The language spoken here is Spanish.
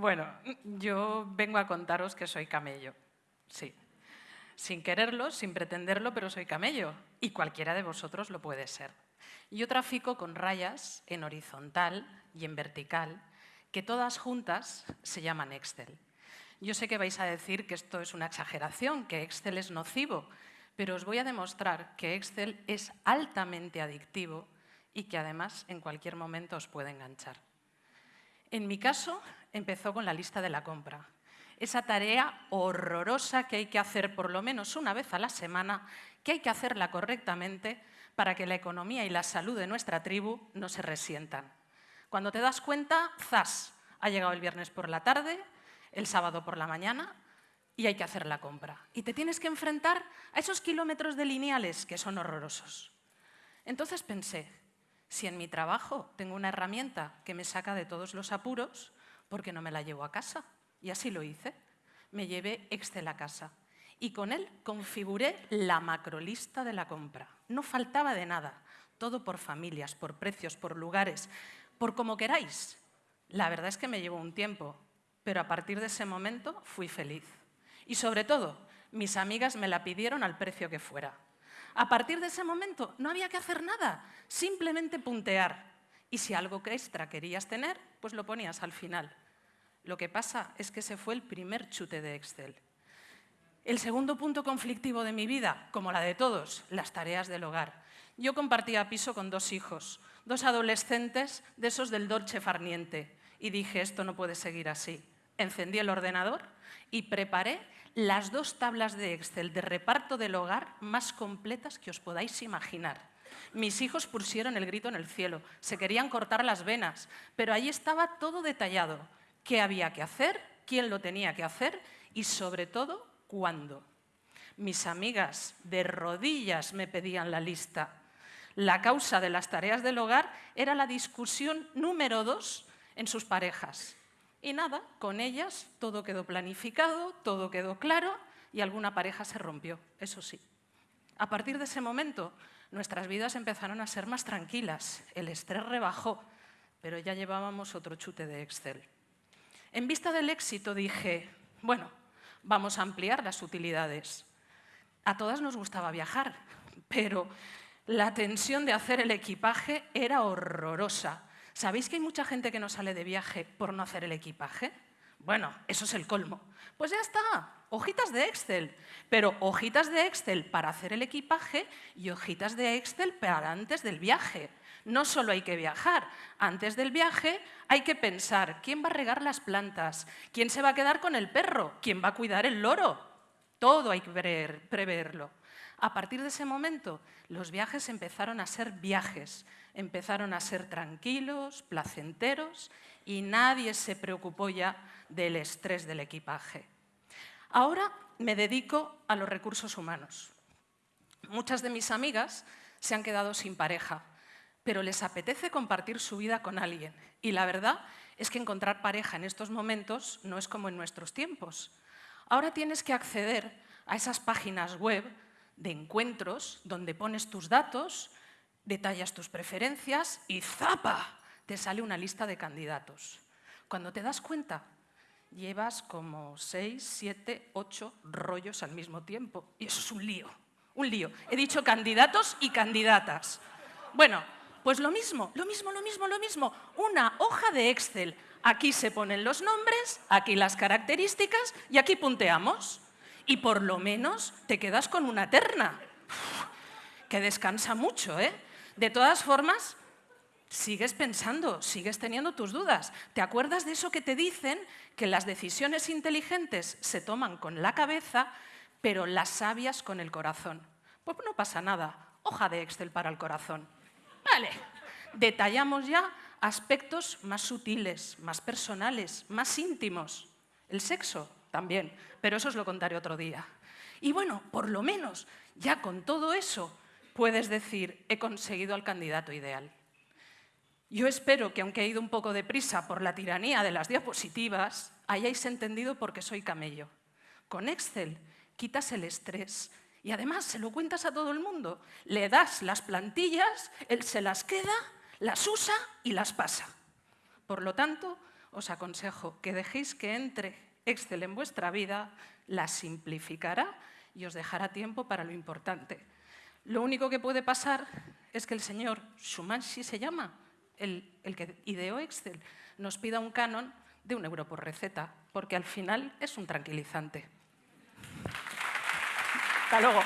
Bueno, yo vengo a contaros que soy camello, sí. Sin quererlo, sin pretenderlo, pero soy camello. Y cualquiera de vosotros lo puede ser. Yo trafico con rayas en horizontal y en vertical, que todas juntas se llaman Excel. Yo sé que vais a decir que esto es una exageración, que Excel es nocivo, pero os voy a demostrar que Excel es altamente adictivo y que además en cualquier momento os puede enganchar. En mi caso, empezó con la lista de la compra. Esa tarea horrorosa que hay que hacer por lo menos una vez a la semana, que hay que hacerla correctamente para que la economía y la salud de nuestra tribu no se resientan. Cuando te das cuenta, ¡zas! Ha llegado el viernes por la tarde, el sábado por la mañana y hay que hacer la compra. Y te tienes que enfrentar a esos kilómetros de lineales que son horrorosos. Entonces pensé, si en mi trabajo tengo una herramienta que me saca de todos los apuros, ¿por qué no me la llevo a casa? Y así lo hice. Me llevé Excel a casa y con él configuré la macrolista de la compra. No faltaba de nada, todo por familias, por precios, por lugares, por como queráis. La verdad es que me llevó un tiempo, pero a partir de ese momento fui feliz. Y sobre todo, mis amigas me la pidieron al precio que fuera. A partir de ese momento no había que hacer nada, simplemente puntear. Y si algo extra querías tener, pues lo ponías al final. Lo que pasa es que ese fue el primer chute de Excel. El segundo punto conflictivo de mi vida, como la de todos, las tareas del hogar. Yo compartía piso con dos hijos, dos adolescentes de esos del Dolce Farniente, y dije, esto no puede seguir así. Encendí el ordenador y preparé las dos tablas de Excel de reparto del hogar más completas que os podáis imaginar. Mis hijos pusieron el grito en el cielo, se querían cortar las venas, pero ahí estaba todo detallado. ¿Qué había que hacer? ¿Quién lo tenía que hacer? Y sobre todo, ¿cuándo? Mis amigas de rodillas me pedían la lista. La causa de las tareas del hogar era la discusión número dos en sus parejas. Y nada, con ellas todo quedó planificado, todo quedó claro y alguna pareja se rompió, eso sí. A partir de ese momento, nuestras vidas empezaron a ser más tranquilas, el estrés rebajó, pero ya llevábamos otro chute de Excel. En vista del éxito dije, bueno, vamos a ampliar las utilidades. A todas nos gustaba viajar, pero la tensión de hacer el equipaje era horrorosa. ¿Sabéis que hay mucha gente que no sale de viaje por no hacer el equipaje? Bueno, eso es el colmo. Pues ya está, hojitas de Excel. Pero hojitas de Excel para hacer el equipaje y hojitas de Excel para antes del viaje. No solo hay que viajar, antes del viaje hay que pensar quién va a regar las plantas, quién se va a quedar con el perro, quién va a cuidar el loro. Todo hay que preverlo. A partir de ese momento, los viajes empezaron a ser viajes, empezaron a ser tranquilos, placenteros y nadie se preocupó ya del estrés del equipaje. Ahora me dedico a los recursos humanos. Muchas de mis amigas se han quedado sin pareja, pero les apetece compartir su vida con alguien. Y la verdad es que encontrar pareja en estos momentos no es como en nuestros tiempos. Ahora tienes que acceder a esas páginas web de encuentros donde pones tus datos, detallas tus preferencias y ¡zapa! te sale una lista de candidatos. Cuando te das cuenta, llevas como seis, siete, ocho rollos al mismo tiempo. Y eso es un lío, un lío. He dicho candidatos y candidatas. Bueno, pues lo mismo, lo mismo, lo mismo, lo mismo. Una hoja de Excel. Aquí se ponen los nombres, aquí las características y aquí punteamos. Y por lo menos te quedas con una terna. que descansa mucho, ¿eh? De todas formas, sigues pensando, sigues teniendo tus dudas. ¿Te acuerdas de eso que te dicen que las decisiones inteligentes se toman con la cabeza, pero las sabias con el corazón? Pues no pasa nada. Hoja de Excel para el corazón. Detallamos ya aspectos más sutiles, más personales, más íntimos. El sexo también, pero eso os lo contaré otro día. Y bueno, por lo menos, ya con todo eso, puedes decir, he conseguido al candidato ideal. Yo espero que, aunque he ido un poco deprisa por la tiranía de las diapositivas, hayáis entendido por qué soy camello. Con Excel quitas el estrés y además se lo cuentas a todo el mundo. Le das las plantillas, él se las queda, las usa y las pasa. Por lo tanto, os aconsejo que dejéis que entre Excel en vuestra vida, la simplificará y os dejará tiempo para lo importante. Lo único que puede pasar es que el señor Shumanshi se llama, el, el que ideó Excel, nos pida un canon de un euro por receta, porque al final es un tranquilizante. Hasta luego.